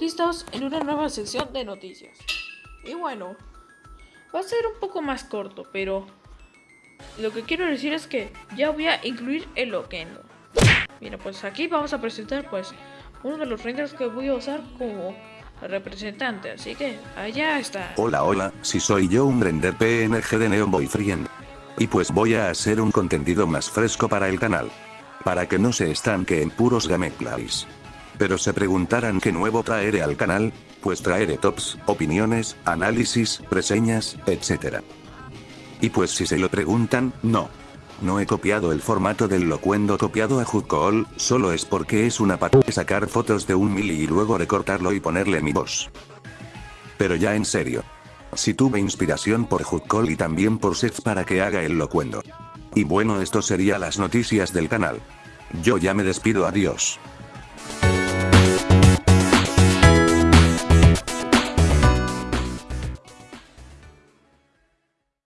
listos en una nueva sección de noticias. Y bueno, va a ser un poco más corto, pero lo que quiero decir es que ya voy a incluir el Loquendo. Mira, pues aquí vamos a presentar pues uno de los renders que voy a usar como representante, así que allá está. Hola hola, si soy yo un render PNG de Neon Boyfriend. Y pues voy a hacer un contenido más fresco para el canal. Para que no se estanque en puros gameplays. Pero se preguntarán qué nuevo traeré al canal, pues traeré tops, opiniones, análisis, reseñas, etc. Y pues si se lo preguntan, no. No he copiado el formato del locuendo copiado a Hudcall, solo es porque es una patada sacar fotos de un mili y luego recortarlo y ponerle mi voz. Pero ya en serio. Si tuve inspiración por Hudcall y también por Seth para que haga el locuendo. Y bueno esto sería las noticias del canal. Yo ya me despido adiós.